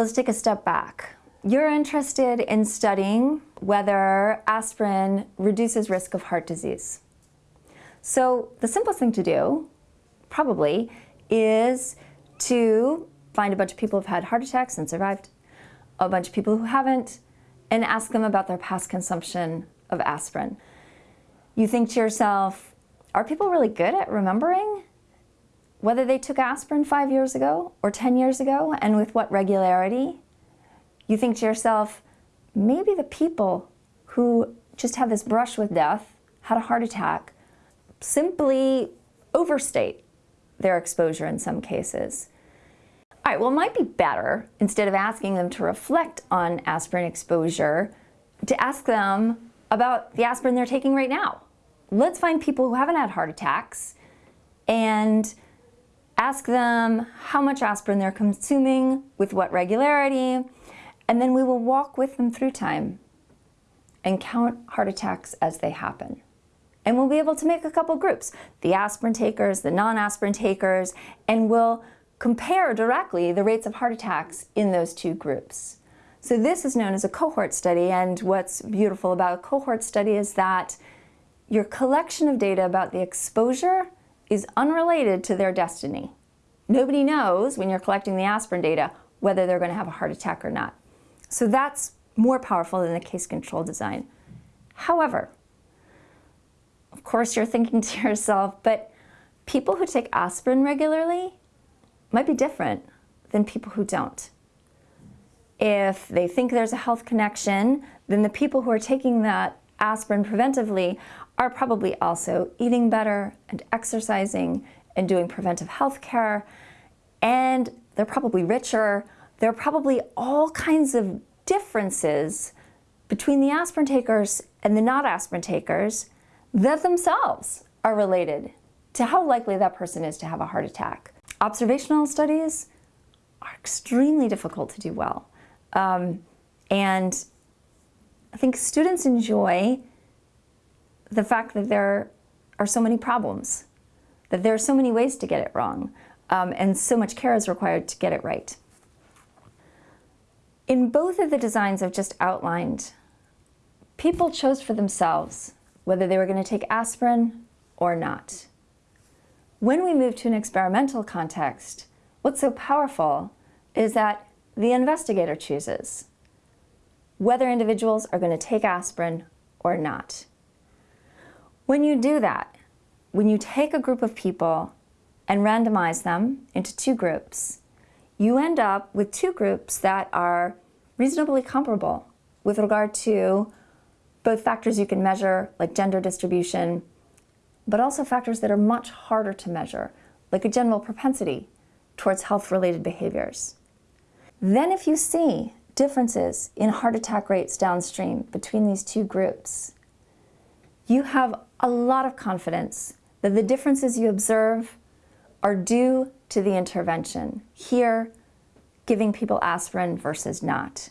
Let's take a step back. You're interested in studying whether aspirin reduces risk of heart disease. So the simplest thing to do, probably, is to find a bunch of people who've had heart attacks and survived, a bunch of people who haven't, and ask them about their past consumption of aspirin. You think to yourself, are people really good at remembering whether they took aspirin five years ago or 10 years ago and with what regularity? You think to yourself, maybe the people who just had this brush with death, had a heart attack, simply overstate their exposure in some cases. All right, well, it might be better, instead of asking them to reflect on aspirin exposure, to ask them about the aspirin they're taking right now. Let's find people who haven't had heart attacks and ask them how much aspirin they're consuming, with what regularity, and then we will walk with them through time and count heart attacks as they happen. And we'll be able to make a couple groups, the aspirin takers, the non-aspirin takers, and we'll compare directly the rates of heart attacks in those two groups. So this is known as a cohort study, and what's beautiful about a cohort study is that your collection of data about the exposure is unrelated to their destiny. Nobody knows when you're collecting the aspirin data whether they're going to have a heart attack or not. So that's more powerful than the case control design. However, of course you're thinking to yourself, but people who take aspirin regularly might be different than people who don't. If they think there's a health connection, then the people who are taking that aspirin preventively are probably also eating better and exercising and doing preventive health care, and they're probably richer. There are probably all kinds of differences between the aspirin takers and the not aspirin takers that themselves are related to how likely that person is to have a heart attack. Observational studies are extremely difficult to do well. Um, and I think students enjoy the fact that there are so many problems, that there are so many ways to get it wrong, um, and so much care is required to get it right. In both of the designs I've just outlined, people chose for themselves whether they were going to take aspirin or not. When we move to an experimental context, what's so powerful is that the investigator chooses whether individuals are going to take aspirin or not. When you do that, when you take a group of people and randomize them into two groups, you end up with two groups that are reasonably comparable with regard to both factors you can measure, like gender distribution, but also factors that are much harder to measure, like a general propensity towards health-related behaviors. Then if you see differences in heart attack rates downstream between these two groups, you have a lot of confidence that the differences you observe are due to the intervention. Here, giving people aspirin versus not.